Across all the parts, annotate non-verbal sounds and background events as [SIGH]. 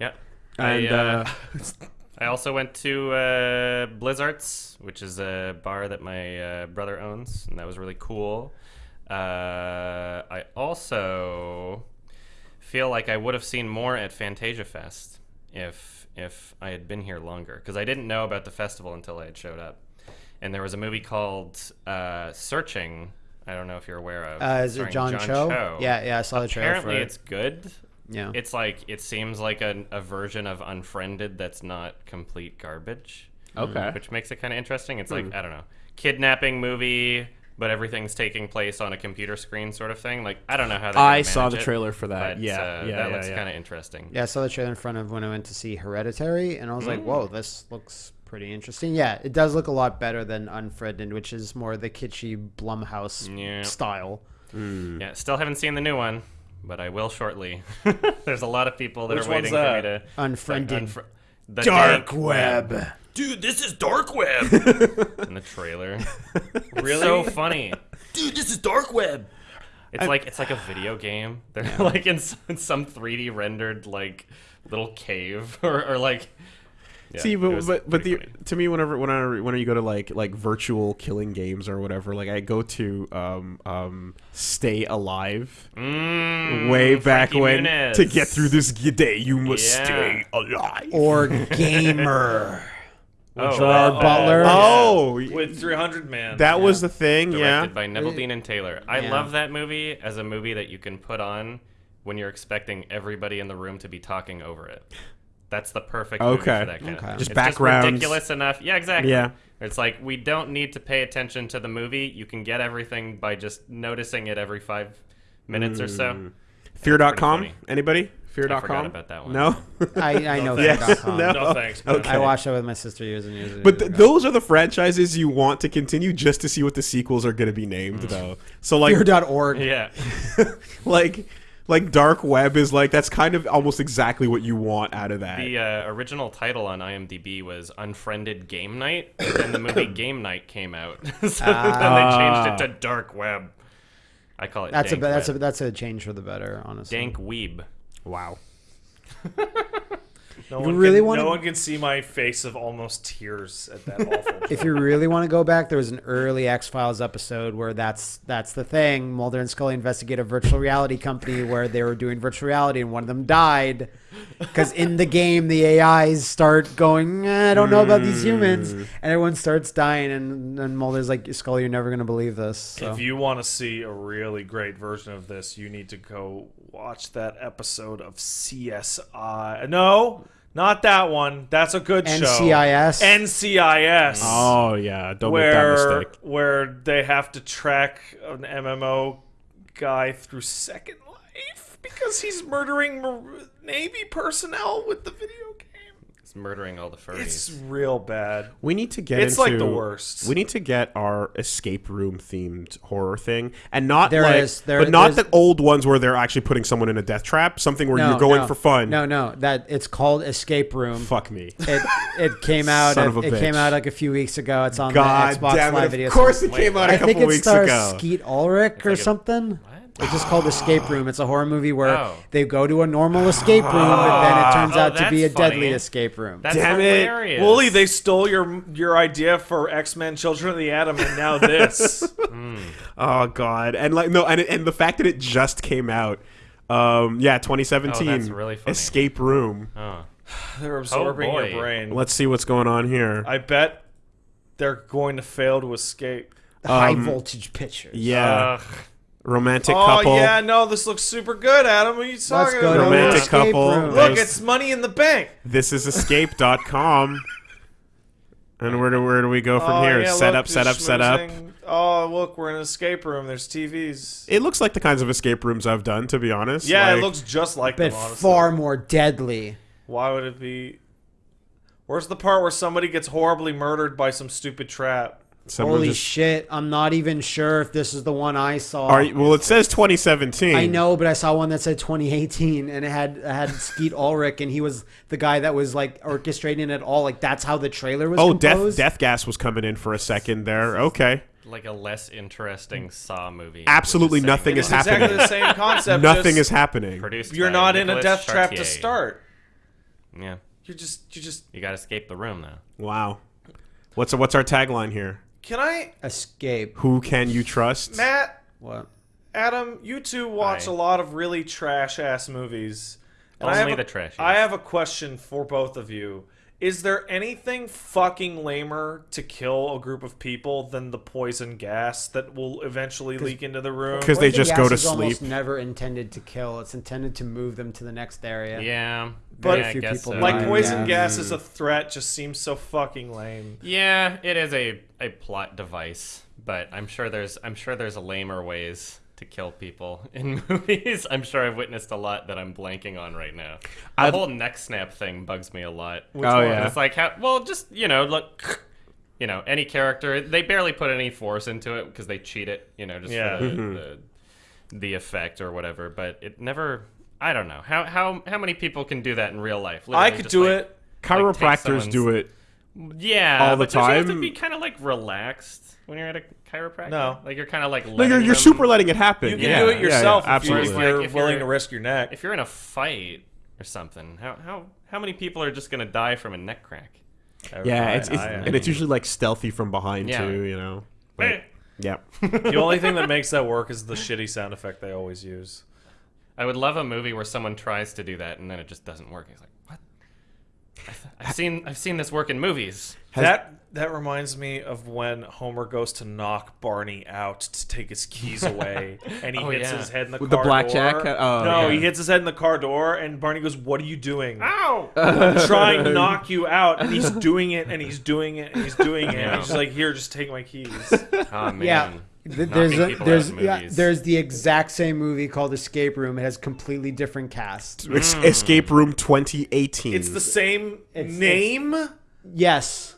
Yeah. And I, uh, uh, [LAUGHS] I also went to uh, Blizzards, which is a bar that my uh, brother owns, and that was really cool. Uh, I also feel like I would have seen more at Fantasia Fest if if I had been here longer, because I didn't know about the festival until I had showed up. And there was a movie called uh, Searching. I don't know if you're aware of. Uh, is it starring John, Cho? Yeah, yeah, I saw the trailer Apparently, for it. it's good. Yeah. It's like it seems like a, a version of Unfriended that's not complete garbage, okay. which makes it kind of interesting. It's Hmm. like I don't know, kidnapping movie, but everything's taking place on a computer screen, sort of thing. Like I don't know how I saw the trailer for that. But, yeah, uh, yeah, that yeah, looks yeah. kind of interesting. Yeah, I saw the trailer in front of when I went to see Hereditary, and I was Mm. like, "Whoa, this looks pretty interesting." Yeah, it does look a lot better than Unfriended, which is more the kitschy Blumhouse Yeah. style. Yeah, still haven't seen the new one, but I will shortly. [LAUGHS] There's a lot of people that Which are waiting one's for me that? to Unfriended. unfr- the Dark dank web. Dude, this is dark web. [LAUGHS] in the trailer. [LAUGHS] really? so funny. Dude, this is dark web. It's like it's like a video game. They're like in some, in some 3D rendered like little cave or, or like. Yeah, See, but but, but the, funny. to me, whenever whenever whenever you go to like like virtual killing games or whatever, like I go to um um Stay Alive Mm, way back Frankie when Muniz. to get through this day, you must Yeah. stay alive. Or Gamer. [LAUGHS] Oh, Gerard uh, Butler. oh, With 300 man. that was the thing, directed yeah. by Neveldine and Taylor. I Yeah. love that movie as a movie that you can put on when you're expecting everybody in the room to be talking over it. That's the perfect movie Okay. for that kind Okay. of Just it's backgrounds. Just ridiculous enough. Yeah, exactly. Yeah. It's like we don't need to pay attention to the movie. You can get everything by just noticing it every five minutes or so. Mm. Fear.com. funny. Anybody? Fear.com. I forgot about that one. No. [LAUGHS] I, I know Yeah. Fear.com. [LAUGHS] No. No thanks. Okay. I watched that with my sister years and years. And But years th- those are the franchises you want to continue just to see what the sequels are going to be named, mm. though. So like, Fear.org. Yeah. [LAUGHS] like, like Dark Web is like that's kind of almost exactly what you want out of that. The uh, original title on IMDb was Unfriended Game Night, and the movie [LAUGHS] Game Night came out, [LAUGHS] so then they changed it to Dark Web. I call it That's a Dank that's a that's a change for the better, honestly. Dank Weeb. wow. [LAUGHS] No You one really can, wanna- No one can see my face of almost tears at that awful. [LAUGHS] If you really want to go back, there was an early X Files episode where that's that's the thing. Mulder and Scully investigate a virtual reality company where they were doing virtual reality, and one of them died because in the game the AIs start going, "Eh, "I don't know about these humans," and everyone starts dying, and, and Mulder's like, "Scully, you're never gonna believe this." So. If you want to see a really great version of this, you need to go watch that episode of CSI. No, not that one. That's a good show. NCIS? NCIS. Oh yeah, don't make that mistake. where they have to track an MMO guy through Second Life because he's murdering Navy personnel with the video game. It's murdering all the furries. It's real bad. We need to get It's into like the worst. We need to get our escape room themed horror thing, and not There like, is- there- but not the old ones where they're actually putting someone in a death trap. Something where No, you're going no. for fun. No, no, that it's called Escape Room. Fuck me. It it came [LAUGHS] out. Son It, of a it came out like a few weeks ago. It's on God the Xbox damn Live it! video. Of course, it came out what? a I couple think it weeks stars ago. Skeet Ulrich or like something. What? It's just called Escape Room. It's a horror movie where Oh. they go to a normal escape room, but then it turns Oh, out to be a funny. deadly escape room. That's Damn it. hilarious. Wooly, they stole your your idea for X Men: Children of the Atom, and now [LAUGHS] this. Oh god, and like no, and and the fact that it just came out. Um, yeah, 2017. Oh, that's really funny. Escape Room. Oh. They're absorbing boy. your brain. Let's see what's going on here. I bet they're going to fail to escape. The high voltage pictures. um, yeah, Ugh. Romantic Oh couple. yeah, no, this looks super good, Adam. What are you Let's talking go about? the Romantic escape couple. room. Look, There's- it's money in the bank. This is escape.com. [LAUGHS] and where do where do we go from oh, here? yeah, set look, up, set up, set up. schmoozing. Oh, look, we're in an escape room. There's TVs. It looks like the kinds of escape rooms I've done, to be honest. yeah, Like, it looks just like But them. Honestly. far more deadly. Why would it be? Where's the part where somebody gets horribly murdered by some stupid trap? Someone Holy just- shit! I'm not even sure if this is the one I saw. Are you- well, it says 2017. I know, but I saw one that said 2018, and it had it had Skeet Ulrich, and he was the guy that was like orchestrating it all. Like that's how the trailer was. Oh, death composed. death gas was coming in for a second there. Okay. Like a less interesting Saw movie. Absolutely with the same nothing It's is exactly happening. the same concept. Nothing is happening. Produced You're by not in a Nicolas death trap to start. Yeah, You're just you just you got to escape the room though. Wow. What's what's our tagline here? Can I Escape. Who can you trust? Matt What? Adam, you two watch Hi. a lot of really trash ass movies. And I Only have a- the trashies. I have a question for both of you. Is there anything fucking lamer to kill a group of people than the poison gas that will eventually leak into the room? Because they Poison just gas go to is almost sleep. never intended to kill. It's intended to move them to the next area. Yeah, But yeah, I a few guess people so. Like poison yeah. gas is a threat just seems so fucking lame. Yeah, it is a, a plot device, but I'm sure there's I'm sure there's a lamer ways to kill people [LAUGHS] in movies. I'm sure I've witnessed a lot that I'm blanking on right now. The I'd- whole neck snap thing bugs me a lot. Oh, one? yeah. It's like how well just you know look. You know, any character, they barely put any force into it because they cheat it, you know, just Yeah. for the, mm-hmm. the, the effect or whatever. But it never, I don't know. How, how, how many people can do that in real life? I could just, do like, it. Chiropractors like, do it. yeah, all the but don't you have to be kind of like relaxed when you're at a chiropractor. No. like you're kind of like No, letting you're, you're them- super letting it happen. You can yeah, do it yourself yeah, if, you, absolutely. if you're Like, if willing you're- to risk your neck. If you're in a fight or something, how how how many people are just gonna die from a neck crack? yeah, I- it's, it's I- and it's usually like stealthy from behind Yeah. too. You know. Eh. But, yeah. the only thing that makes that work is the shitty sound effect they always use. I would love a movie where someone tries to do that and then it just doesn't work. He's like, what? I th- I've seen I've seen this work in movies. Has- that that reminds me of when Homer goes to knock Barney out to take his keys [LAUGHS] away, and he Oh, hits yeah. his head in the With the car blackjack? door. Oh, no, yeah. he hits his head in the car door, and Barney goes, "What are you doing?" Ow! I'm trying to [LAUGHS] knock you out, and he's doing it, and he's doing it, and he's doing it. And he's just like, "Here, just take my keys." [LAUGHS] Oh man. Yeah. Th- There's a, there's yeah, there's the exact same movie called Escape Room. It has completely different cast. Es- Escape Room 2018. It's the same It's- name. Yes.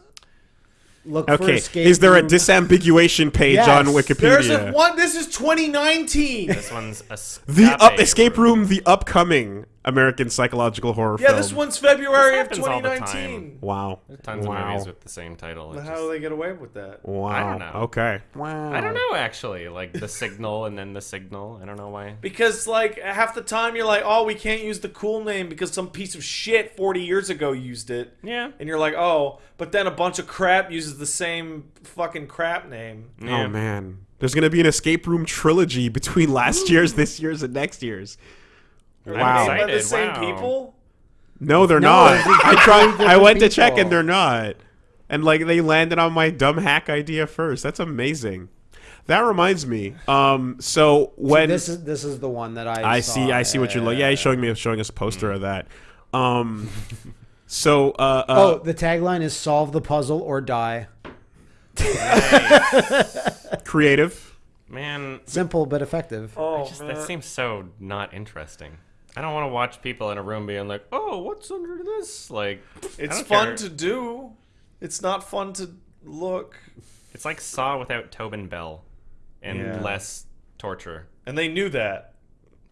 Look for Okay, Escape is there a disambiguation page Yes. on There's Wikipedia? a one. This is 2019. This one's a the up, escape Escape Room, the upcoming American psychological horror Yeah, film. this one's February This of happens all the 2019. Wow. Tons wow. of movies with the same title. It How just- do they get away with that? Wow. I don't know. Okay. Wow. I don't know actually. Like the signal and then the signal. I don't know why. Because like half the time you're like, oh, we can't use the cool name because some piece of shit 40 years ago used it, Yeah. and you're like, oh, but then a bunch of crap uses the same fucking crap name. Oh, yeah. Oh man. There's gonna be an escape room trilogy between last year's, this year's, and next year's. Are Wow. they made by the same wow. people? No, they're No, not. I tried. I different went to check, and they're not. And like they landed on my dumb hack idea first. That's amazing. That reminds me. Um. So when This is this is the one that I. I saw. see. I see what you're like. Yeah, he's showing me showing us a poster of that. Um. [LAUGHS] So. Uh, uh, Oh, the tagline is "Solve the puzzle or die." [LAUGHS] creative. Man, Simple but effective. Oh, just, that seems so not interesting. I don't want to watch people in a room being like, "Oh, what's under this?" Like, it's fun care. to do. It's not fun to look. It's like Saw without Tobin Bell, and Yeah. less torture. And they knew that.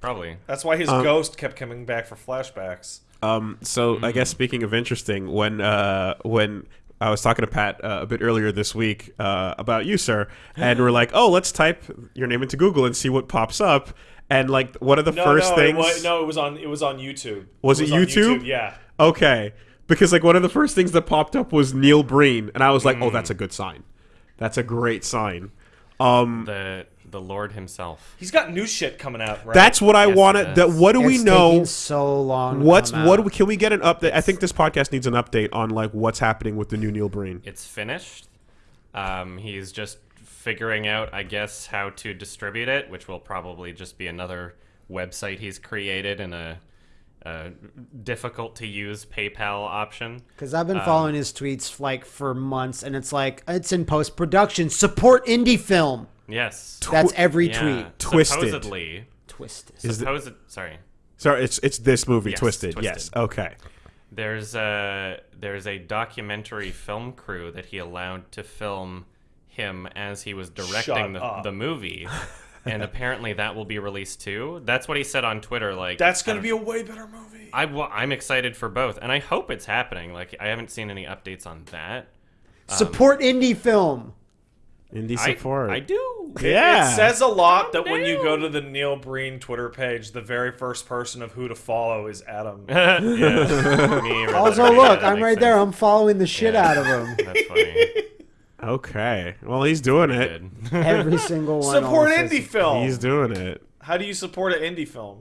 Probably. That's why his Um, ghost kept coming back for flashbacks. Um, so I guess speaking of interesting, when uh, when I was talking to Pat uh, a bit earlier this week uh, about you, sir, and we're like, oh, let's type your name into Google and see what pops up. And like one of the No, first no, things, It was, no, it was on. It was on YouTube. Was it on YouTube? Yeah. okay, because like one of the first things that popped up was Neil Breen, and I was like, oh, that's a good sign. That's a great sign. Um, The the Lord himself. He's got new shit coming out. Right. that's what I Yes, wanted. it That what do we know? so long. What's what? out. do we- Can we get an update? I think this podcast needs an update on like what's happening with the new Neil Breen. It's finished. Um, he's just figuring out, I guess, how to distribute it, which will probably just be another website he's created and a, a difficult to use PayPal option. Because I've Um, been following his tweets like for months, and it's like it's in post production. Support indie film. Yes. That's every Yeah. tweet. Twisted. Supposedly. Twisted. Is the- Supposed, sorry. Sorry, it's it's this movie, Yes, Twisted. Twisted. Yes. Okay. There's a there's a documentary film crew that he allowed to film him as he was directing the, the movie, [LAUGHS] and apparently that will be released too. That's what he said on Twitter. Like That's gonna be a way better movie. I wa- I'm excited for both, and I hope it's happening. Like I haven't seen any updates on that. Um, support indie film. Indie support. I do. It- Yeah. It says a lot that when you go to the Neil Breen Twitter page, the very first person of who to follow is Adam. [LAUGHS] yeah. Me. Also, look, that I'm makes right there. I'm following the shit Yeah. out of him. That's funny. Okay. Well, he's doing it. [LAUGHS] Every single one. Support almost indie says- film. He's doing it. How do you support an indie film?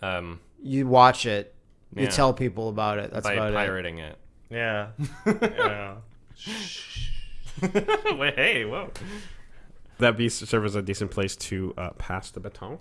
um, You watch it. You Yeah. tell people about it. That's by about it. pirating it. Yeah. [LAUGHS] yeah. [LAUGHS] Wait, hey, whoa. That be serve as a decent place to uh, pass the baton. Yeah.